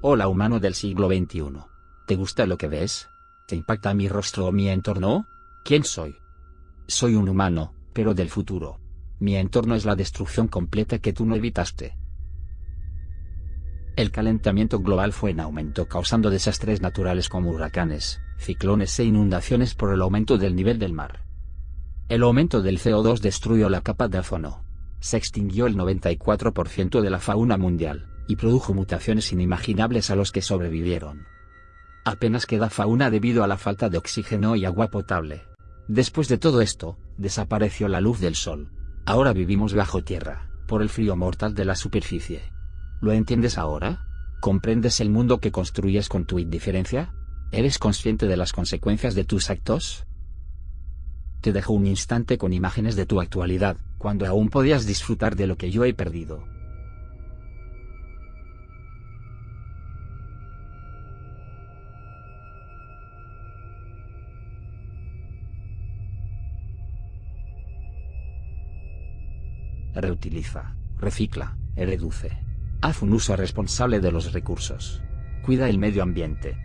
Hola humano del siglo XXI. ¿Te gusta lo que ves? ¿Te impacta mi rostro o mi entorno? ¿Quién soy? Soy un humano, pero del futuro. Mi entorno es la destrucción completa que tú no evitaste. El calentamiento global fue en aumento causando desastres naturales como huracanes, ciclones e inundaciones por el aumento del nivel del mar. El aumento del CO2 destruyó la capa de ozono. Se extinguió el 94% de la fauna mundial, y produjo mutaciones inimaginables a los que sobrevivieron. Apenas queda fauna debido a la falta de oxígeno y agua potable. Después de todo esto, desapareció la luz del sol. Ahora vivimos bajo tierra, por el frío mortal de la superficie. ¿Lo entiendes ahora? ¿Comprendes el mundo que construyes con tu indiferencia? ¿Eres consciente de las consecuencias de tus actos? Te dejo un instante con imágenes de tu actualidad, cuando aún podías disfrutar de lo que yo he perdido. Reutiliza, recicla, reduce. Haz un uso responsable de los recursos. Cuida el medio ambiente.